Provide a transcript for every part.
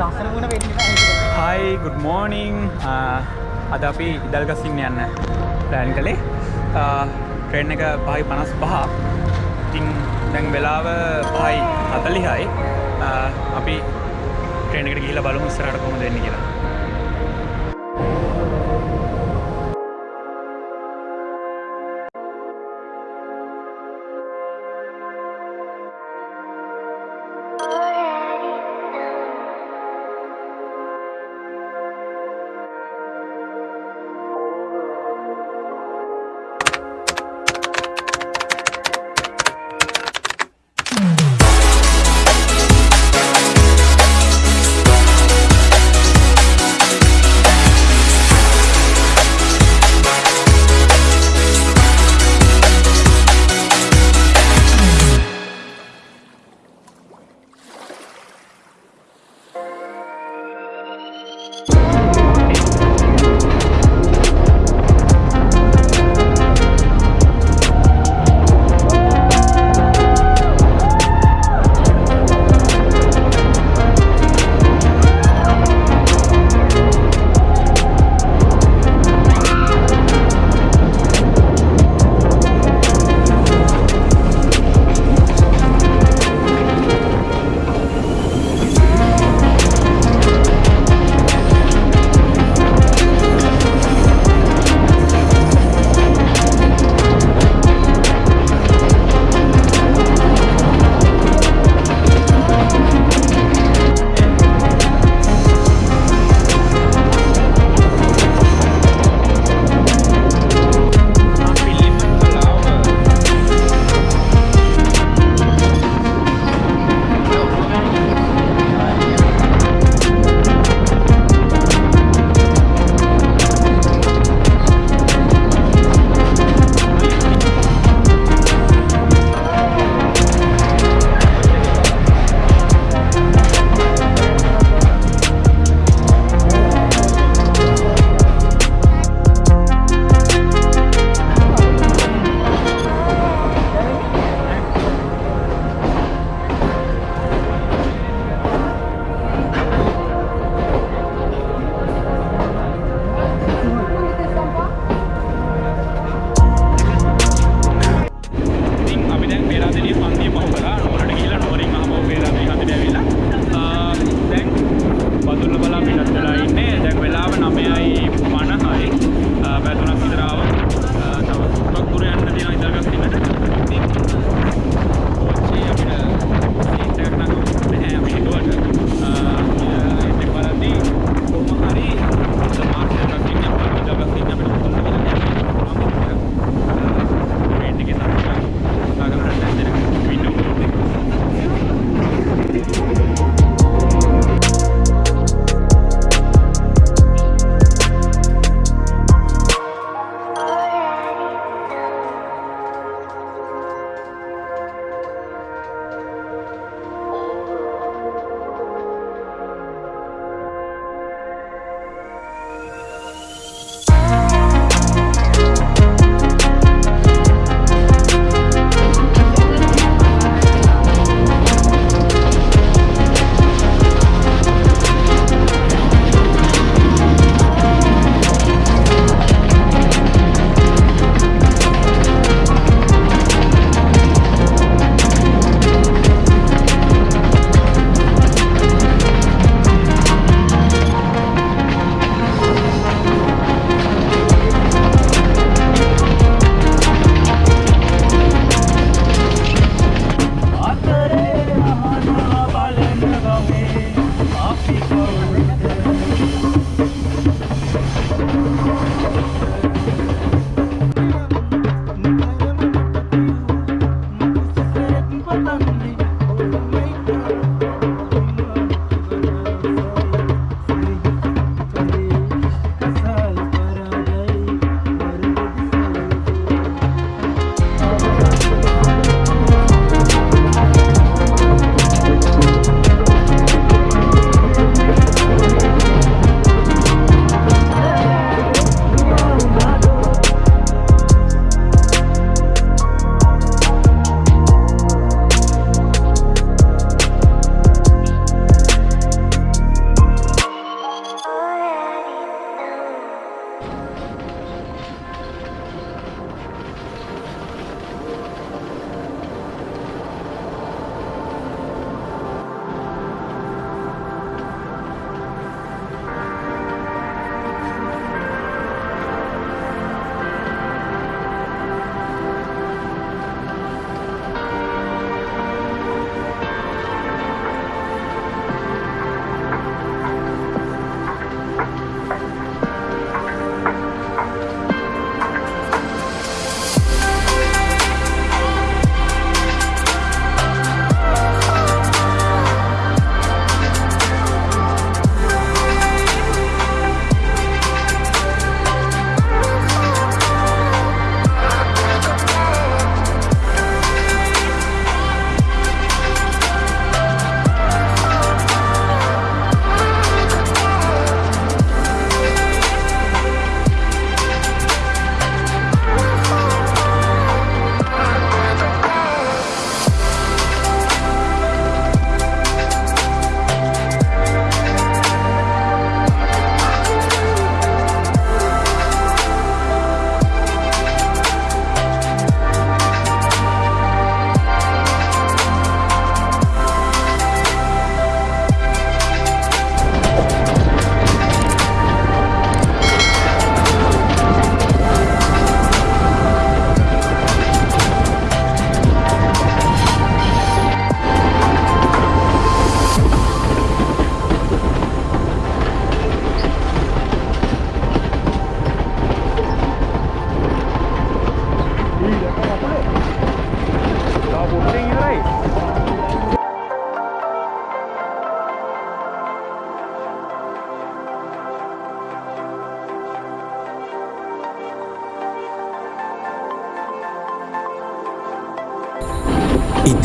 ලස්සන වුණ වෙන්න හයි ගුඩ් මෝනිං අද අපි ඉදල්ගසින්න යන්න ප්ලෑන් කළේ. Uh, ට්‍රේන් එක පහයි පනස් පහ. ඉතින් දැන් වෙලාව පහයි හතලිහයි. Uh, අපි ට්‍රේනකට ගිහිල බලමු ඉස්සරට කොම දෙන්න කියලා.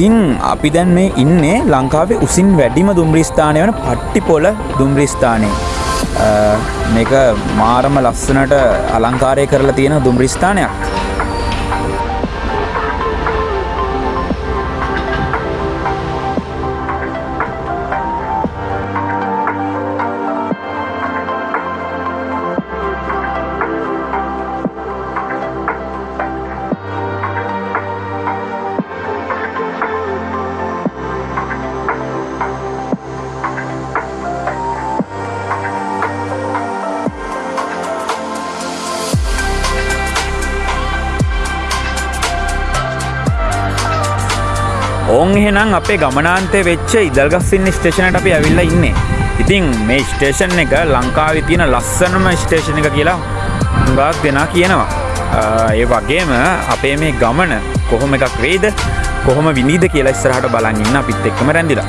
ඉතින් අපි දැන් මේ ඉන්නේ ලංකාවේ උසින් වැඩිම දුම්රිස්ථානය වන පට්ටිපොල දුම්රිස්ථානය. මේක මාරම ලස්සනට අලංකාරය කරලා තියෙන දුම්රිස්ථානයක්. ඕන් එහෙනම් අපේ ගමනාන්තය වෙච්ච ඉදල්ගස්සින්න ස්ටේෂනට අපි ඇවිල්ල ඉන්නේ. ඉතින් මේ ස්ටේෂන් එක ලංකාව තියෙන ලස්සනම ස්ටේෂණ එක කියලා හුඟක් දෙනා කියනවා. ඒ වගේම අපේ මේ ගමන කොහොම එකක් වේද කොහොම විනිද කියලා ඉස්සරහට බලන් ඉන්න අපිත් එක්කම රැඳිලා.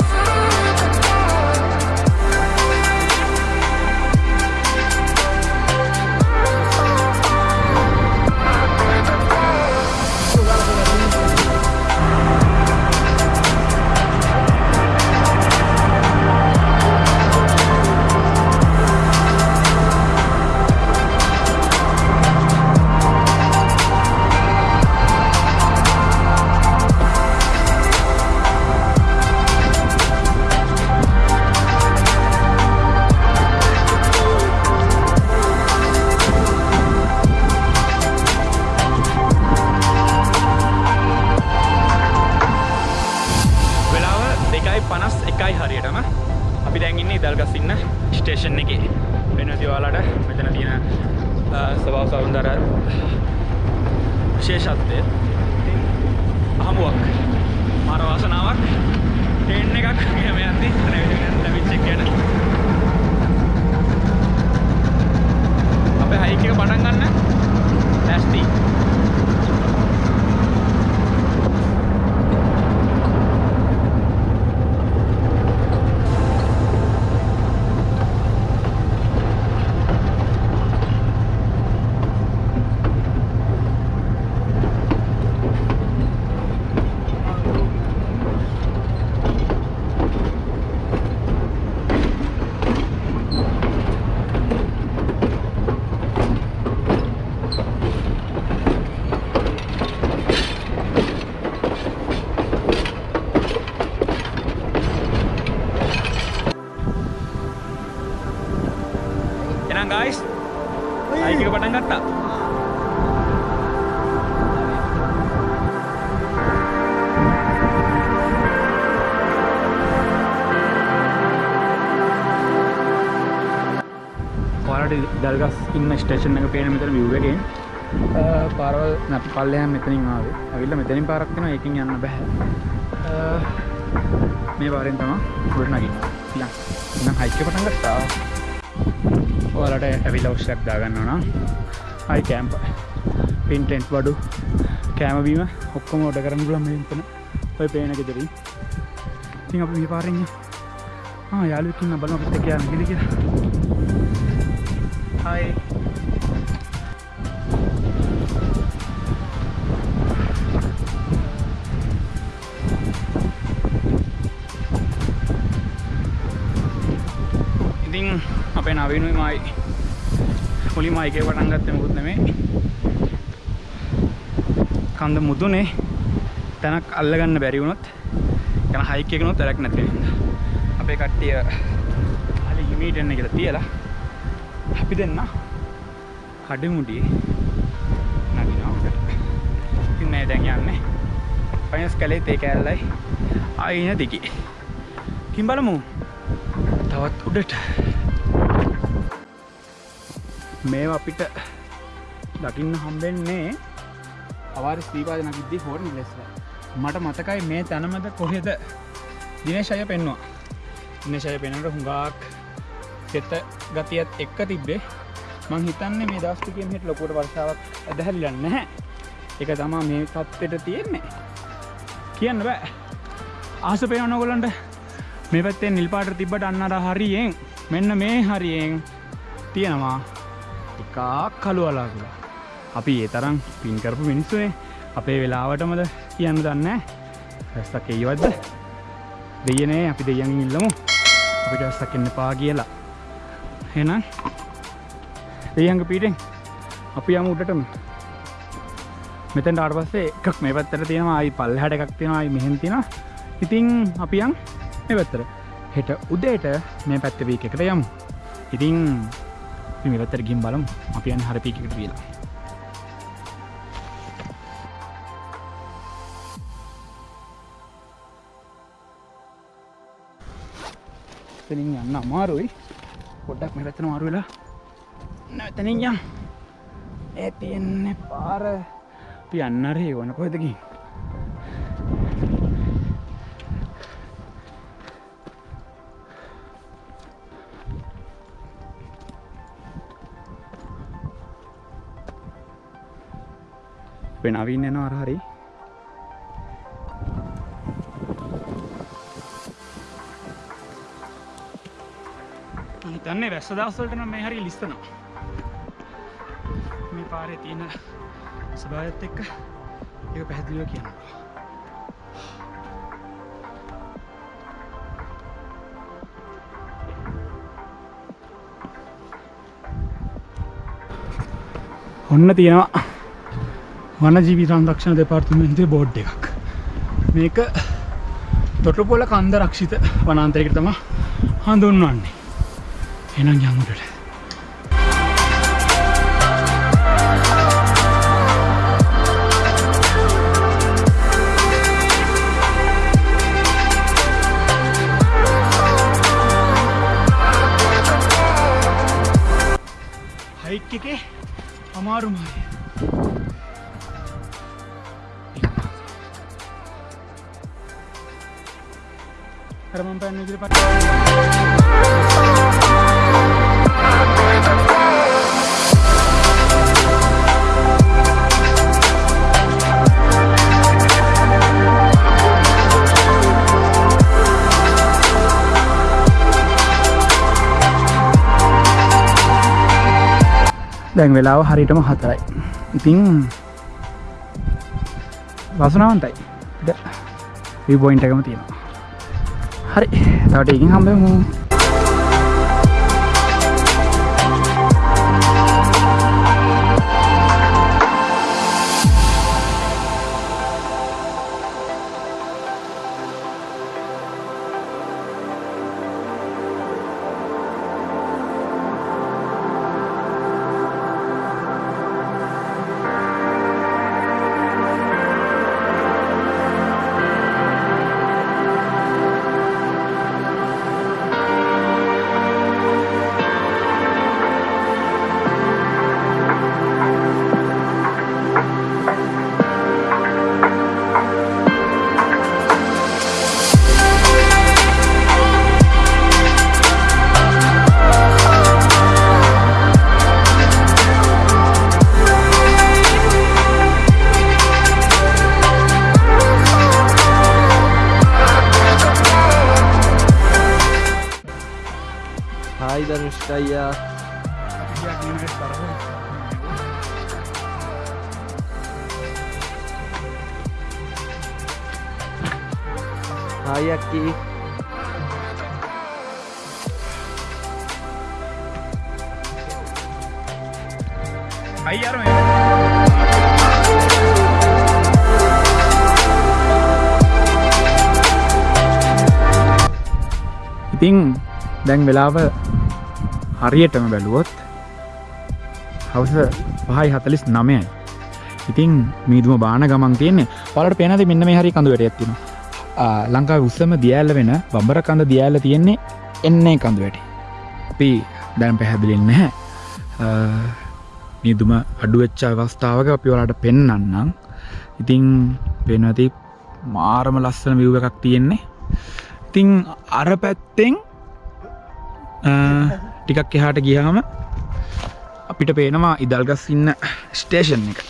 අහමුවක් මර වාසනාවක්. ටෙන් එකක් ගම ඇති ලැවිච්චක් ගැන. අප හයික පටන් ගන්න. ලැස්තිී ස්ටේෂන් එක පේන මෙතන විව්වගෙන් පාරවල් නැති පල්ලයන් මෙතනින් ආවේ. ඇවිල්ලා මෙතනින් පාරක් වෙනවා ඒකෙන් යන්න බෑ. මේ පාරෙන් තමයි උඩට නගින්න. ඉතින් නම් හයික් එක පටන් ගත්තා. ඔයාලට ඇවිල ඔස්සයක් දාගන්න නම් අයි කෑම්ප පින්ටෙන්ට් වඩු කෑමබීම ඔක්කොම ඔඩ කරන්න පුලම තන ඔය පේන ගෙදරින්. ඉතින් අප මේ පාරෙන්ය යාලුවකින්න බලම පිට කියන්න ගෙද කිය හයි අපේ නවීනුයි මයි. මුලින්ම එකේ පටන් ගත්තේ මොකුත් නෙමෙයි කන්ද මුදුනේ තැනක් අල්ලගන්න බැරි වුණොත් යන හයික් එකනොත් වැඩක් නැති වෙනවා. අපේ කට්ටිය හලි හිමීට එන්න කියලා තියලා අපි දෙන්න කඩමුඩියේ නගිනවා උඩට ඉතින් මේ දැන් යන්නේ. පයින්ස් කැලේ තේ කෑල්ලයි. ආයින දිගේ. ඉතින් බලමු. තවත් උඩට. මේ අපිට දකින්න හම්බෙන්නේ අවාර ස්පීපාද නගිද්දී හෝර්නි ලෙස මට මතකයි මේ තැනමද කොහෙද දිනේශය පෙන්වා දිනේශය පෙනට හුඟාක් තෙත ගතියත් එක්ක තිබ්බේ. මං හිතන්නේ මේ දස්තිකෙන් හිට ලොකොට වර්ෂාවක් ඇදහැල්ලන්න නැහැ. එක තමා මේ තත්වට තියෙන්නේ. කියන්න බෑ. ආස පේනොගොලන්ට මේ පැත්තේ නිල්පාට තිබට අන්නර හරියෙන්. මෙන්න මේ හරියෙන් තියෙනවා. එකක් කළු අලාගලා අපි ඒ තරම් පින් කරපු මිනිස්සුනේ. අපේ වෙලාවටමද කියන්න දන්න වැස්සක් ඒවත්ද දෙයනේ අපි දෙයන් ඉල්ලමු. අපිට වැස්සක් එන්න පා කියලා. හෙනම් දෙයංග පිටෙන් අපි යම උඩටම. මෙතැන් අට පස්සේ එකක් මේ පැත්තර තියෙනවා. අයි පල් හැට එකක් තියෙනවා. අයි මෙහෙන් තියෙන ඉතින් අපියන් මේ පැත්තර හෙට උදේට මේ පැත්ත වීක එකට යමු. ඉතින් මේ පැත්තර ගින් බලමු. අපියන් හර පීකට කියලා එතනින් යන්න අමාරුයි. පොඩ්ඩක් මේ පැත්තන මාරු වෙලා නැතනින් යම් ඒ තියෙන්නේ පාර. අපි අන්නරේ වන කොහෙදකින් වෙනවින් එනවා අර හරි. හිතන්නේ වැස්ස දවස්වලට නම් මේ හරි ලිස්තනවා මේ පාරේ තියෙන ස්වභාවයත් එක්ක ඒක පැහැදිලිව කියනවා. ඔන්න තියෙනවා වන ජීවි සංරක්ෂණ දෙපාර්තමේන්තුවේ බෝඩ් එකක්. මේක තොටුපොල කන්ද රක්ෂිත වනාන්තරයකට තමයි හඳුන්වන්නේ. එහෙනම් යමුටට හයික් එකේ අමාරුමයි. කරමම් පැන්න ඉදිරි පට දැන් වෙලාව හරිටම හතරයි. ඉතිං වසනාවන්තයි. විබෝයින්ට එකම තියෙනවා. hết đấy tao đi không biết không හරි තවට එකින් හම්බමු හායි දනුෂ්කයියා හායක්කී අයියාර ඉතිං දැන් වෙලාව හරියටම බැලුවොත් හවස පහයි හතලිස් නමයයි. ඉතිං මීදුම බාන ගමන් තියන්නේ. පලට පෙනද මෙන්න මේ හරි කඳුවට ඇත්තින ලංකා උත්සම දියල්ල වෙන බම්බර කඳ දියල්ල තියෙන්නේ එන්නේ කඳුවැට අපි දැන් පැහැදිලින් නැහැ. නිදුම අඩුවෙච්ච අවස්ථාවක අපි වලට පෙන්නන්නම්. ඉතිං පෙනති මාරම ලස්සන විව් එකක් තියෙන්නේ. ඉතිං අර පැත්තෙන් ටිකක් එහාට ගියාම අපිට පේනවා ඉදල්ගස් ඉන්න ස්ටේෂන් එක.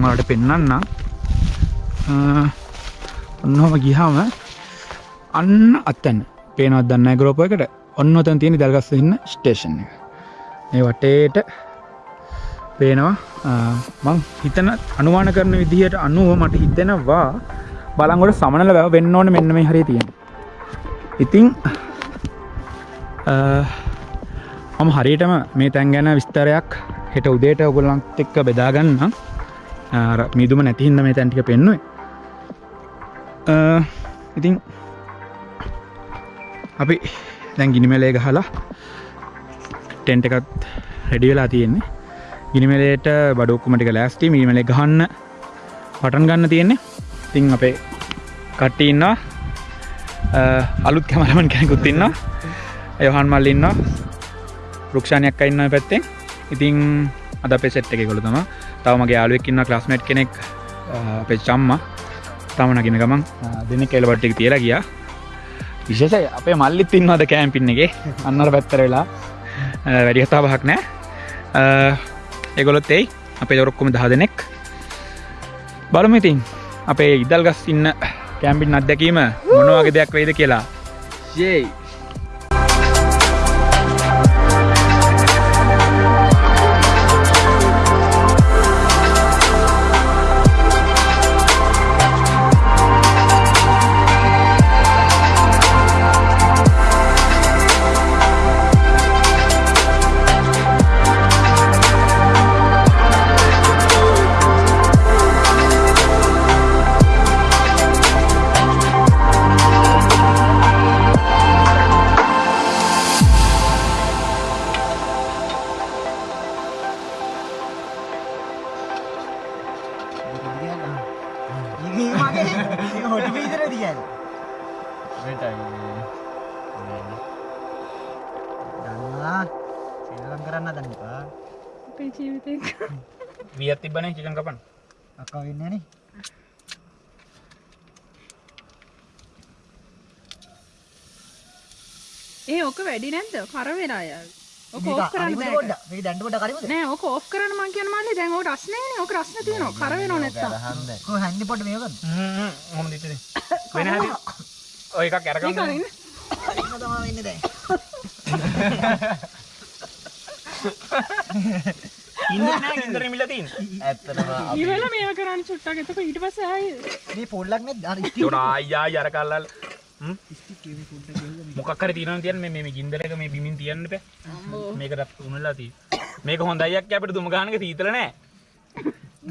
මලට පෙන්නන්න. ඔන්නහොම ගිහාම අන්න අත්තැන්න පේනවත් දන්න ගරෝප එකට ඔන්න ඔතන් තියෙන දල්ගස්ස ඉන්න ස්ටේෂන් එක. මේ වටේට පේනවා මං හිතන අනුවාන කරන විදිහයට අනුව මට හිතෙනවා බලංගොට සමනල වැව වෙන්න ඕන මෙන්න මේ හරි තියෙන. ඉතිං මම හරියටම මේ තැන් ගැන විස්තරයක් හෙට උදේට ඔගොල්ලන්ත් එක්ක බෙදාගන්න මීදුම නැතිහින්ද මේ තැන්ටික පෙන්නුවේ. ඉතිං අපි දැන් ගිනිමලේ ගහලා ටෙන්ට එකත් රෙඩි වෙලා තියෙන්නේ. ගිනිමලේට බඩුක්කුමටික ලෑස්ටි මීමලේ ගහන්න පටන් ගන්න තියෙන්නේ. තිං අපේ කට්ටඉන්නවා අලුත් කැමරමන් කෙනෙකුත් ඉන්නවා. යොහන් මල් ඉන්නවා. රුක්ෂණයක් ඉන්න පැත්තෙන් ඉතිං අද පෙසෙට් එක කොළ තම තවමගේ යාලුවෙක් ඉන්න ක්ලාස්මට් කෙනෙක් අපේ චම්ම. තමනගෙන ගමන් දෙන්න කෙලබට්ටික තියලා ගියා. විශේෂ අපේ මල්ලිත් ඉන්නවාද කෑම්පින්න එක? අන්නර පැත්තර වෙලා. වැඩි කතා පහක් නෑ එගොලොත් එයි. අපේ දොරොක්කොම දහ දෙනෙක්. බලමු ඉතින් අපේ ඉදල් ගස් ඉන්න කෑම්පින් අත්දැකීම මොනවගේ දෙයක් වේද කියලා. ශේයි වැඩි නැද්ද? කර වෙලා යාව ඕක ඕෆ් කරන්න බෑ ගොඩ මේ දැන්ටට කරිමුද නෑ ඕක ඕෆ් කරන්න මං කියන මල්ලි දැන් ඕක රස්නේනේ ඕක රස්න තියෙනවා. කර වෙනව නැත්තම්. කො හැන්දි පොට මේකද හොම දිත වෙන හ ඔය එකක් ඇරකම් නිකන් ඉන්න. තමා වෙන්න දැන්. ඉන්න ඉදර මිලතින් ඉවල මේව කරන්න චුට්ටක්. එතකොට ඊට පස්සේ ආයේ. මේ පොල්ලක් නැත්? අර තොට අයියා යරකල්ලල් මොකක්කර තියන තියන් මේ ගින්දරක මේ බිමින් තියන්න පෑ මේකටත් උනල්ලා ති මේක හොඳ අයක් අපට දුම ගානක සීතල නෑ.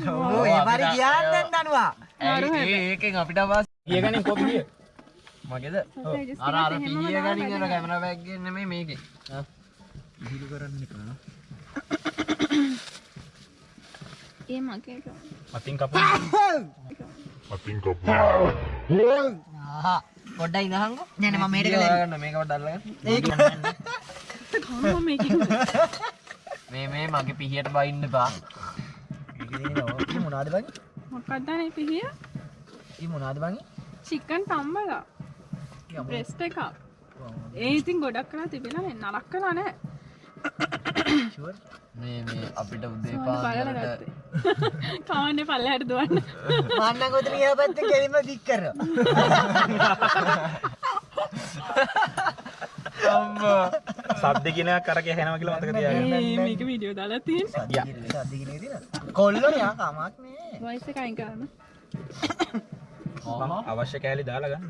ඕ ඒ පරි කියන්න දන්නවා ඒකෙන් අපිට පස් කියගනින් කොපිය මගේද? අර පිය වැඩ කැමර බැග්ගෙන් නෙමෙයි මේකේ. හිරු කරන්න කරන ඒ මගේ එක. මතින් කප පොඩ්ඩයි ඉඳහන්කෝ නෑන මම මේට කළ ගන්න මේක පොඩ්ඩල්ල කනවා මේක. මේ මේ මගේ පිහියට බයින්න පා මොනාද බං මොකක්ද නේ පිහිය? ඒ මොනාද බං චිකන් තම්බලා. බ්‍රෙස්ට් එකක්. ඒ ඉතින් ගොඩක් කරලා තිබෙලා නේ නරක කළා නෑ. මේ මේ අපිට උදේ පාන්දරට. කවන්නේ පල්ලෙහාට දුවන්න. මන්න ගොතන ඒ පැත්ත කෙලිම දික් කර සද්ද කියන කරක හැනව කියලා මතක තියාගන්න මේක වීඩියෝ දාලා තියෙන්නේ. සදිගෙන තින කොල්ලො යා කමක් නේ වොයිස් එක අයින් කරන්න. අවශ්‍ය කෑලි දාලා ගන්න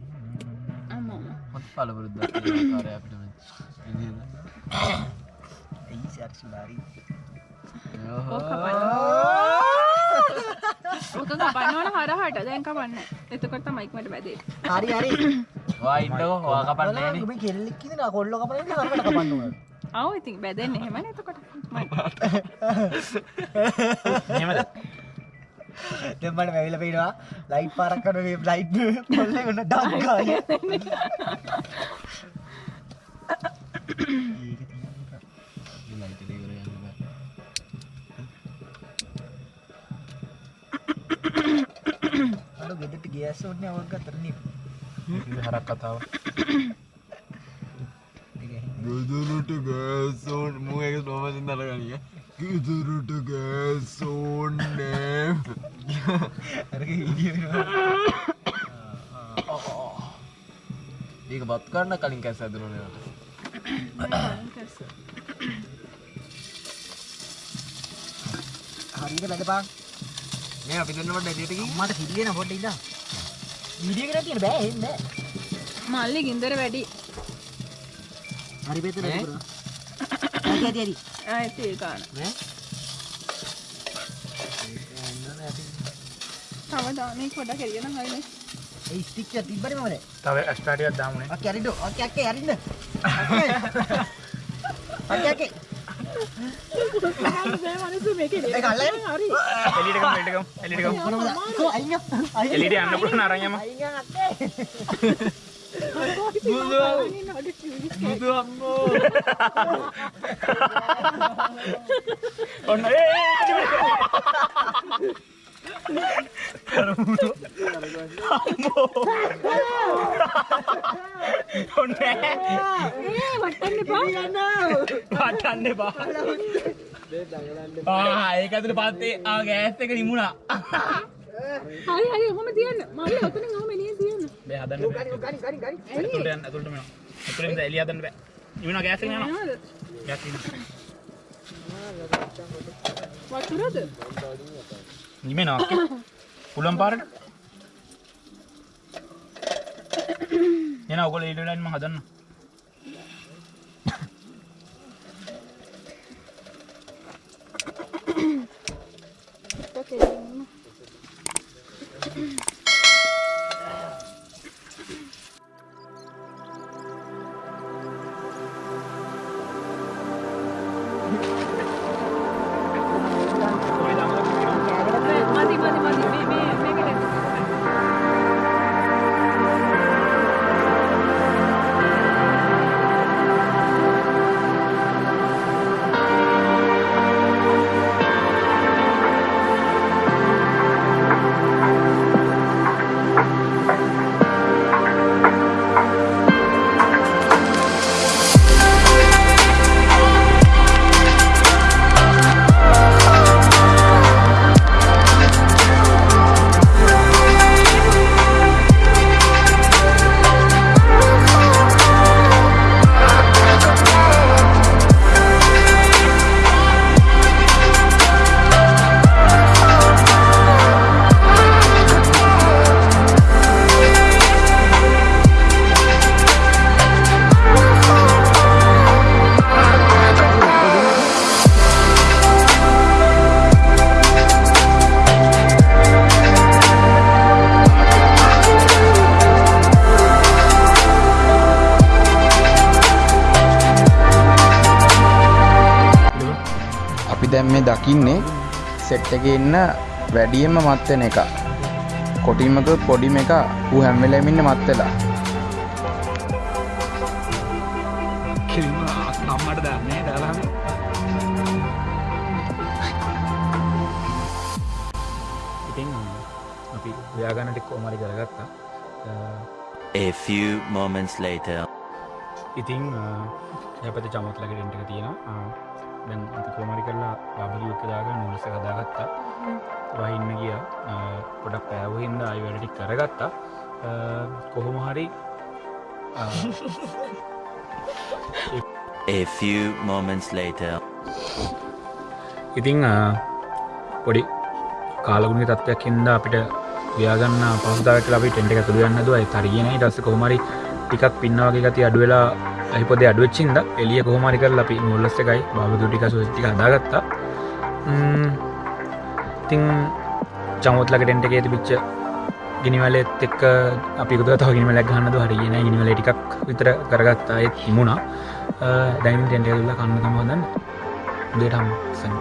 අම්මෝ. හොත් පලපුරුද්ද කාරය අපිට ඇයි සර්සි බාරි ඕක කපන්න. ඕක කපන්න ඕන හරහට දැන් කපන්න. එතකොට තමයි මට වැදේ. හරි හරි වා ඉන්නකෝ වා කපන්නේනේ ඔබ කෙල්ලෙක් කියෙන කොල්ල කපන කරට කපන්නවා ආව ඉතින් බැදෙන්නේ එහෙමනේ එතකොට. මම එහෙමද දෙමට වැවිල පේනවා ලයිට් පාරක් කන ලයිට් කොල්ල ගන්න ඩක්කාය අඩු ගෙදට ගේස් ඕන්න අවග තරන හරක් කතාව. ගුදුරුට ගෑසෝන් මූ එක නොමසින් දරගනිය ගුදුරුට ගෑසෝන්නෑ ඒක බත් කරන්න කලින් කැස් ඇදරනට හරිට වැඩපා මේ අපි දෙන්න වට එලියට ගිහින් මට සිල්ලෙන පොඩ්ඩ ඉන්න වීඩියෝ කරලා තියෙන බෑ එන්න මල්ලි ගින්දර වැඩි. හරි ඈ? හරි හරි හරි ඇති ඒ ගාන ඈ? තව දානේ පොඩ කෙරියන හරිනේ. ඒ ස්ටික් එක තිබ්බනේ මමද තව ස්ටාටියක් දාමුණේ ඔකේ හරිද ඔකේ ඔකේ හරිද ඔකේ ඔකේ මනසු මේක පුළුවන් අක්කේ ඔන්න ඒ ඔන්න පටන්න එපා ආ ඒක ඇතුළ පත්තේ ආ ගෑස් එක නිමුණා. හරි හරි ඔහොම තියන්න. මල්ලි ඔතනින් ඔහොම එළියෙන් තියන්න. බෑ හදන්න බෑ. ඇතුළට යන්න ඇතුළට යන්න ඇතුළට ඉඳලා එළිය හදන්න බෑ. නිමුණා ගෑස් එක යනවා? ගෑස් එක වතුරද? නිමෙනවා. පුලම් පාරට එන ඔගොල්ලෝ ඊට වෙලාවෙන් මම හදන්න. අපි දැන් මේ දකින්නේ සෙට් එකේ ඉන්න වැඩියෙන්ම මත් වෙන එක. කොටිමක පොඩිම එක ඌ හැම වෙලේම ඉන්නේ මත් වෙලා. කිලිම අම්මට දන්නේ දාලාම ඉතින් අපි ව්‍යාගන්නට කෝමරි කරගත්තා A few moments later. ඉතින් යපත චමත්ලක ටෙන්ටක තියෙනවා දැන් අපි කෝමරි කරලා බාබලියුක්ක දාග නුලස හදාගත්තා. වහින්න ගිය. පොඩක් පෑවහින්ද අයි වැඩටි කරගත්තා. කොහොම හරි A few moments later. ඉතිං පොඩි කාලගුණි තත්වයක් හින්ද අපිට ව්‍යාගන්න පහසුදාවට ලබි ටෙන්ට එක තුළ යන්න දුවයි. තරිගෙන ටස්ස කොහමරි ටිකක් පින්නවගේ ගති අඩුවෙලා ඇහිපොද අඩුවච්චින්ද එලිය කොහමරි කර අපි මුල්ලස්ස එකයි බාබදු ටික සුස්ටික හදාගත්තා. ඉතිං චමුත්ලක ටෙන්ට එක ඇති පිච්ච ගිනිවලත් එක් අපි කුද තව ගිනිවලක් ගන්නද හරිගෙන ගිනිවල ටිකක් විතර කරගත්තා. ඒත් හිමුණා. දැන් ටෙන්ට තුල්ල කන්න තමෝදන්න දේටම් සන්න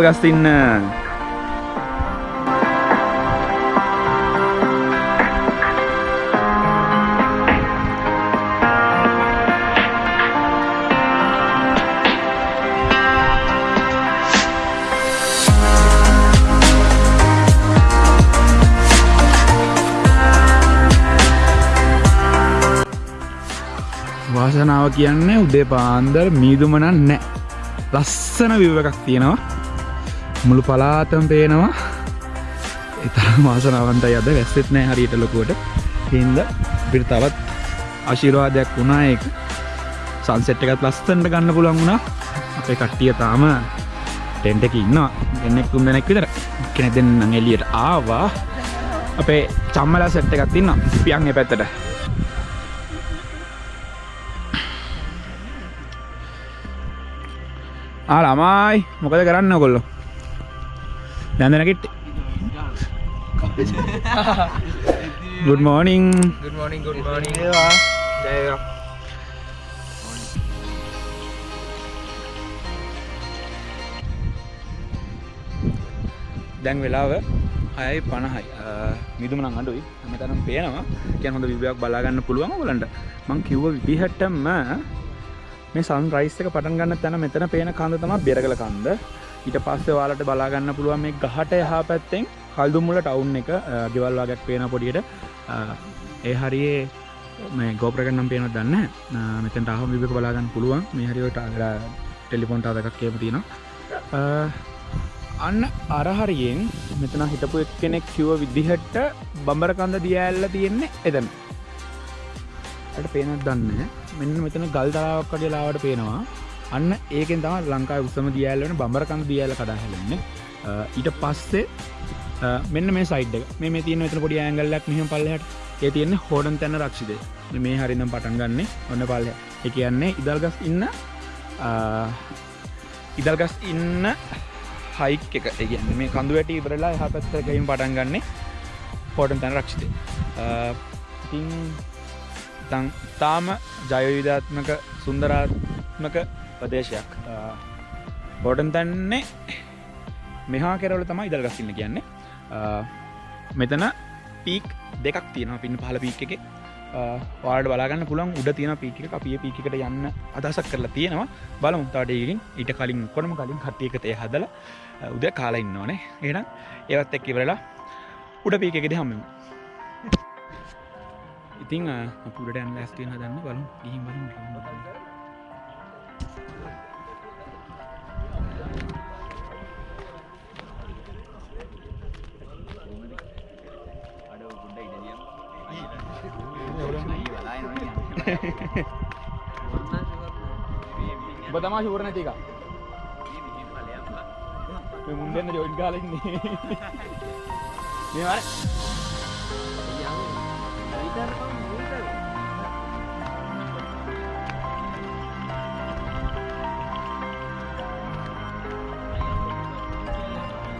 ඉදල් ගස්තින්න වාසනාව කියන්නේ උදේ පාන්දර මීදුමනන් නෑ ලස්සන විව එකක් තියෙනවා. මුළු පලාතම් පේනවා. එතරම් වාසනාවන්තයි අද. වැස්සෙත් නෑ හරියට ලොකුවට. හින්ද පිට තවත් ආශිරවාදයක් වුණා ඒක. සංසෙට් එකත් ලස්සන්ට ගන්න පුළන් වුණා. අපේ කට්ටිය තාම ටෙන්ට එක ඉන්නවා. එන්නෙක් තුන් දෙනෙක් විතර. කෙනෙ දෙන්න එලියට ආවා. අපේ චම්මලා සෙට් එකත් ඉන්න පියන්ගේ පැත්තට. ආ ළමයි මොකද කරන්න කොල්ලො දැන්දන කිට්ට ගුඩ් මෝනිං good morning good morning. දැන් වෙලාව අයයි පණහයි. මිදුමන අඩුයි. හමතරම් පේනවා. කියන් හොඳ විභයක් බලාගන්න පුළුවන් ගලන්ට මං කිව්ව විදිහටම මේ සන් රයිස් එක පටන් ගන්න තැන මෙතන පේන කන්ද තම බෙරගල කන්ද ඊට පස්සේ වාලට බලාගන්න පුළුවන් මේ ගහට එහා පැත්තෙන් කල්දුමුල ටවුන් එක ගෙවල්වාගක් පේන පොඩියට. ඒ හරියේ මේ ගෝප්‍රගන්නම් පේන දන්න මෙතැන් අහම විභක බලාගන්න පුළුවන්. මේ හරිවට ටෙලිෆොන්ට අදකක් කියම තියෙනවා. අන්න අරහරියෙන් මෙතන හිටපු එක් කෙනෙක් කිව විදිහට බඹරකන්ද දියඇල්ල තියෙන්නේ එතන. ඇට පේනත් දන්න මෙන්න මෙතන ගල් තරාවක් කඩලාවට පේනවා. අන්න ඒකෙන් තම ලංකා උත්සම දියල්ලන බඹරකන්ද දියල කඩාහලන්න ඊට පස්සේ මෙන්න මේ සයිඩ් මේ මේ තියන මෙතන පොඩි ඇංගල්ලක් මෙහම පල්ලහට. ඒ තියෙන්නේ හෝඩන් තැන්න රක්ෂිද මේ හරිනම් පටන් ගන්න ඔන්න පල්ල එක කියන්නේ ඉදල්ගස් ඉන්න ඉදල්ගස් ඉන්න හයික් එක. ඒගන්න මේ කඳු වැට ඉබරලා හ පැත්තරකයිම් පටන් ගන්නේ හෝටන් තැන රක්ෂිතය. ඉතින් තන් තාම ජයවිධාත්මක සුන්දරාත්මක ප්‍රදේශයක්. හෝටන් තැන්නේ මෙහා කෙරවල තමයි ඉදල්ගස්සින්න කියන්නේ. මෙතන පීක් දෙකක් තියෙන පින් පහල පීක් එක. වාඩ බලාගන්න පුළන් උඩ තියෙන පීක අපිය පීකට යන්න අදසක් කරලා තියෙනවා. බල මුතාටයකින් ඊට කලින් කොනම කලින් කට්ටියකතය හදල උද කාලා ඉන්න ඕනේ එනම් ඒවත් එක් ඉවරලා උඩ පීකෙද හම්මම ඉතිං අපුට ඇන් ලස්තියන දන්න බලු ගිහිම් බලු ඔබ තමා ශූර නැතික මුන්දන්න ජොයින් කාලන්නේ මේවර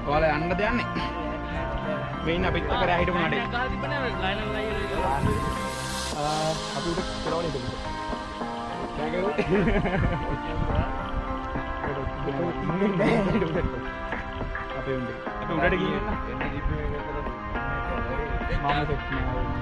ඔයාල යන්න දෙයන්නේ මෙයින් අපිත් කර හිටපු නඩේ අපිට කරවල අපේ උන්ට අප උඩට ගිය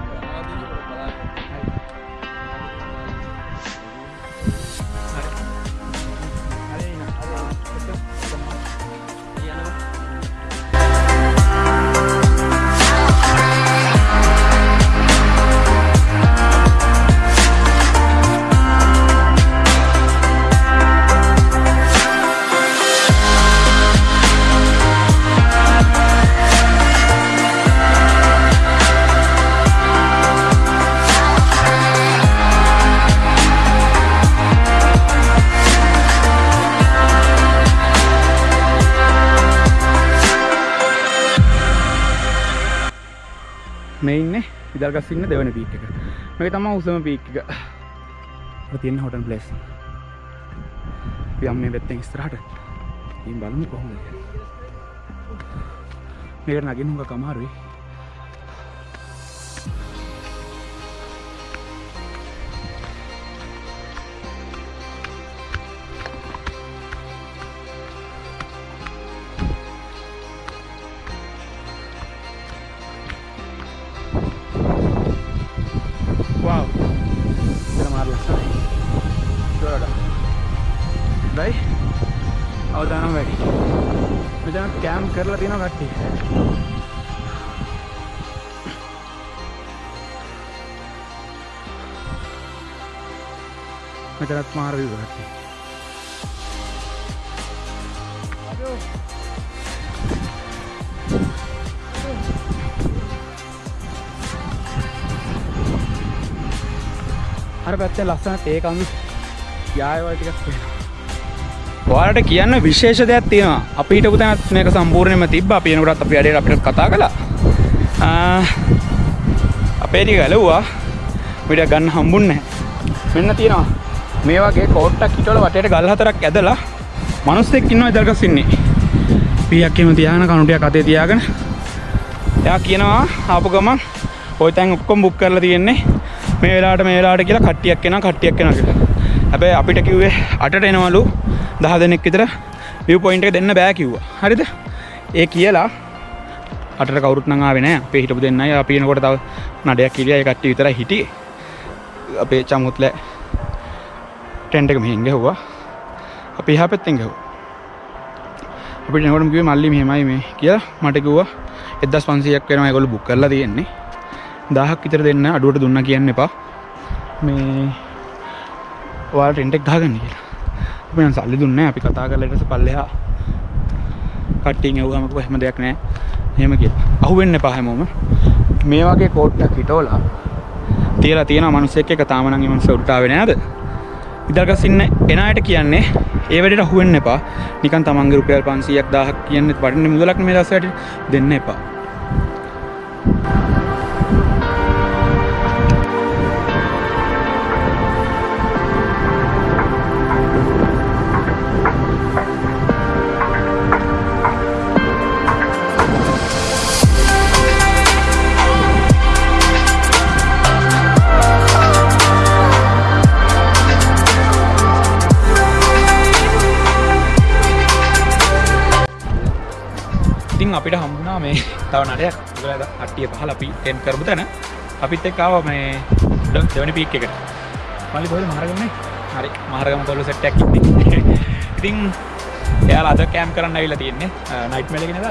මෙයින්න ඉදල්ගස්සින්න දෙවන පීක් එක. මේ තම උසම පීක් එක. තියෙන හොටන් පලේස් යම් මේ වෙත්තෙන් ස්ත්‍රාට ඉන් බලමු කොහොම මේක නගින් හුඟ කමාරුයි කරලා තියෙනවා කට්ටිය. මෙතනත් මාර විව කට්ටිය. අර පැත්තේ ලස්සන තේ කඳු යායවල් ටිකක් තියෙනවා. ඔයාලට කියන්න විශේෂ දෙයක් තියෙනවා. අපි හිටපු තැනත් මේක සම්පූර්ණයෙන්ම තිබ්බා. අපි එනකොටත් අපි වැඩේට අපිට කතා කළා. ආ, අපේ ටික ගැලුවා. අපිට ගන්න හම්බුන්නේ නැහැ. මෙන්න තියෙනවා. මේ වගේ කෝට්ටක් හිටවල වටේට ගල් හතරක් ඇදලා මිනිස්සෙක් ඉන්නවා ඉදල්ගස් ඉන්නේ. පීයක් එහෙම තියාගෙන කණුටියක් අතේ තියාගෙන එයා කියනවා ආපු ගමන් ওই තැන් ඔක්කොම බුක් කරලා තියෙන්නේ මේ වෙලාවට මේ වෙලාවට කියලා කට්ටියක් එනවා කට්ටියක් එනවා කියලා. හැබැයි අපිට කිව්වේ 8ට එනවලු 10 දෙනෙක් විතර view point එක දෙන්න බෑ කිව්වා. හරිද? ඒ කියලා අටට කවුරුත් නම් ආවේ නැහැ. අපේ හිටපු දෙන්නයි අපි එනකොට තව නඩයක් කිරියා ඒ කට්ටිය විතරයි හිටියේ. අපේ චමුත්ල ටෙන්ට් එක මෙහෙන් ගහුවා. අපි එහා පැත්තෙන් ගහුවා. අපිට එනකොටම කිව්වේ මල්ලි මෙහෙමයි මේ කියලා මට කිව්වා 1500ක් වෙනවා ඒගොල්ලෝ බුක් කරලා තියෙන්නේ. 1000ක් විතර දෙන්න අඩුවට දුන්නා කියන්න එපා. මේ ඔයාලට ටෙන්ට් එක ගහගන්න කියලා. අපි නම් සල්ලි දුන්නේ නැහැ. අපි කතා කරලා ඊට පස්සේ පල්ලෙහා කට්ටියෙන් එව්වම කිව්වා එහෙම දෙයක් නැහැ. එහෙම කියලා. අහුවෙන්න එපා හැමෝම. මේ වගේ කෝට්ටක් හිටවලා තියලා තියෙනවා මිනිස්සෙක් එක තාම නම් ඒ මිනිස්සු උඩට ආවේ නෑද? ඉදල්ගස් ඉන්න එන අයට කියන්නේ ඒ වැඩේට අහු වෙන්න එපා. නිකන් තමන්ගේ රුපියල් 500ක් 1000ක් කියන්නේ වටින මුදලක් මේ දවස්වලට දෙන්න එපා. මේ තව නඩයක් ඒගොල්ලෝ කට්ටිය පහල අපි ටෙන් කරපු තැන. අපිත් එක්ක ආවා මේ දෙවනි පීක් එකට. මල්ලි කොහෙද මහරගමනේ හරි. මහරගම කොල්ල සෙට් එකක් ඉන්නේ. ඉතින් එයාලා අද කැම්ප් කරන්න ඇවිල්ලා තියෙන්නේ. නයිට් මේල් එකේ නේද?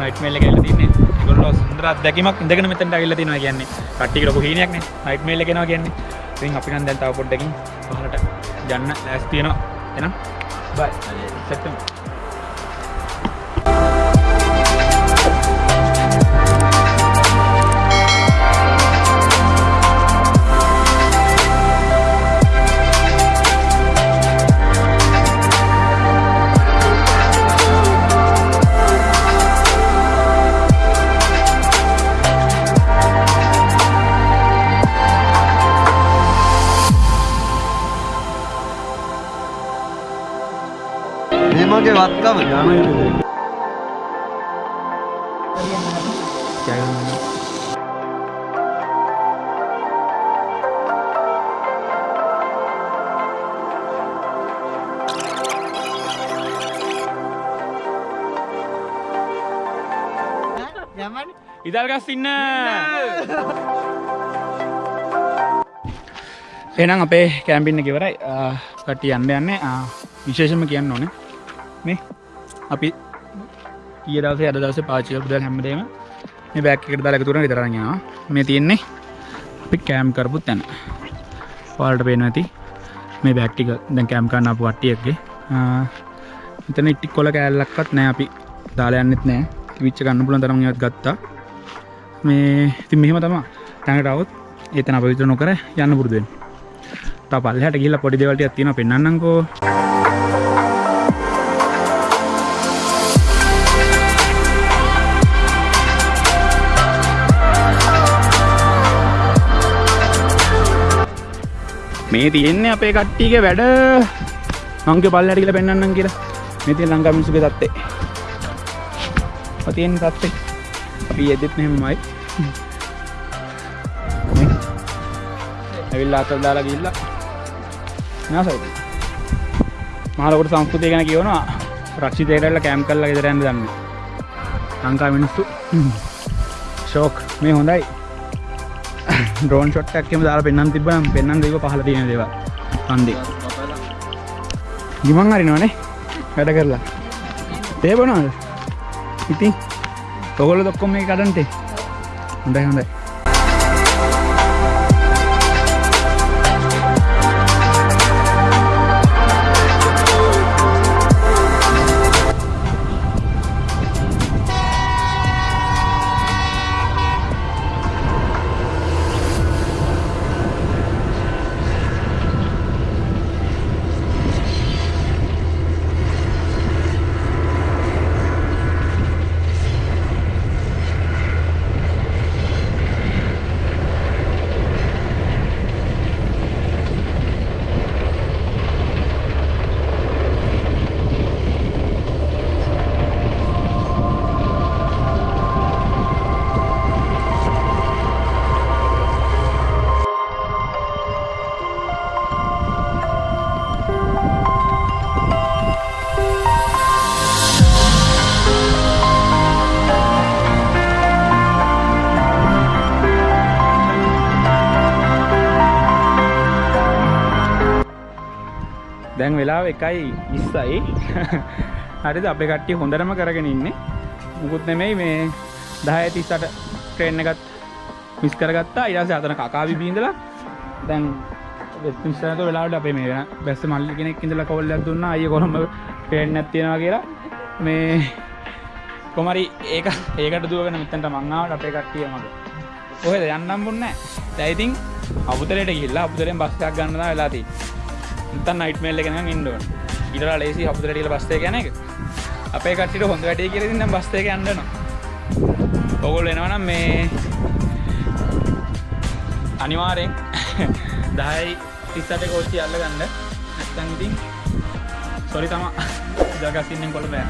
නයිට් මේල් එකේ ඇවිල්ලා තින්නේ ඒගොල්ලෝ සුන්දර අත්දැකීමක් ඉඳගෙන මෙතනට ඇවිල්ලා තිනවා කියන්නේ. කට්ටිය ලොකු හීනයක් නේ. නයිට් මේල් එක එනවා කියන්නේ. ඉතින් අපි නම් දැන් තව පොඩ්ඩකින් පහලට යන්න ලෑස්ති වෙනවා. එහෙනම් බයි. සෙට් වෙමු වත්කම යමන් ඉදල්ගස් ඉන්න. එනම් අපේ කෑම්පින්න ගෙවරයි. කට්ටි යන්න යන්න. විශේෂම කියන්න ඕන. මේ අපි කිය දවසේ අද දවස පාචික පුදල් හැමදේම මේ බැක් එකට දාලා එකතුරන විතරන්නවා මේ තියෙන්නේ අපි කෑම් කරපුත් තැන. පාලට පේන ඇති. මේ බැක්ටික දැන් කෑම් කරන්න අප වට්ටියක්ගේ. එතන ඉට්ටික් කොල කෑල්ලක්වත් නෑ අපි. දාලා යන්නෙත් නෑ විච්ච ගන්න පුලන් තරම් ඒවත් ගත්තා. මේ ඉතින් මෙහෙම තමා තැනට આવොත් ඒතන අප විතර නොකර යන්න පුරුදු වෙන්න. තව පල්ලෙහාට ගිහිල්ලා පොඩි දේවල් ටිකක් තියෙනවා මේ තියෙන්නේ අපේ කට්ටියගේ වැඩ මංගේ පල්ලෙහාට ගිහිල්ලා පෙන්වන්නම් කියලා. මේ තියෙන ලංකා මිනිස්සුගේ තත්ත්වේ. ඔය තියෙන තත්ත්වේ. අපි යෙදෙත් මෙහෙමයි. ඇවිල්ලා අතර දාලා ගිහිල්ලා නාසයි. මහලොකුට සංස්කෘතිය ගැන කියවනවා රක්ෂිතයටල්ල කෑම් කරලා ගෙදර යන්න දන්නේ. ලංකා මිනිස්සු ෂෝක් මේ හොඳයි. ඩ්‍රෝන් ෂොට් එකක් එහෙම දාලා පෙන්වන්න තිබ්බනම් පෙන්වන්න දෙව පහල තියෙන දේවල්. හන්දේ. ගිමන් හරිනවනේ වැඩ කරලා. තේ බොනවද? ඉතින් ඔගොල්ලෝ ඔක්කොම මේ කඩන්ටේ හොඳයි හොඳයි දැන් වෙලාව එකයි ඉස්සයි. හරිද? අපේ කට්ටිය හොඳටම කරගෙන ඉන්නේ. මුකුත් නෙමෙයි මේ දහය තිස්සට ට්‍රේන් එකත් මිස් කරගත්තා. ඉරස අතන කකාවි බීඳලා දැන් වෙස්මිස්ට වෙලාට අපේ මේ වෙන බැස්ස මල්ලි කෙනෙක් ඉඳලා කවල්ලක් දුන්න. අය කොළඹ ට්‍රේන් නැතියෙනවා කියලා. මේ කොමරි ඒක ඒකට දුවගෙන මෙතන්ට මංාවට අපේ කට්ටිය මට ඔහෙද? යන්නම් බොන්න දැයිතින් අබුතරයට ගිල්ලා අපුතරෙන් බස්සයක් ගන්නවා වෙලාතිී තන් නයිට මේල්ල ගෙන ඉන්ඩුවන් ඉට ලේසි අපපුතරටිල බස්තය ගැන එක අපේ කටට හොඳ වැඩේ කියරතින්න බස්තය අන්නන ඔගොල් එනවනම් මේ අනිවාරෙන් දහයි තිස්සට කෝච්චි අල්ල ගන්න නැත්තන් ඉතින් සොරි තම. ජගසින්නෙන් කොළ බෑ.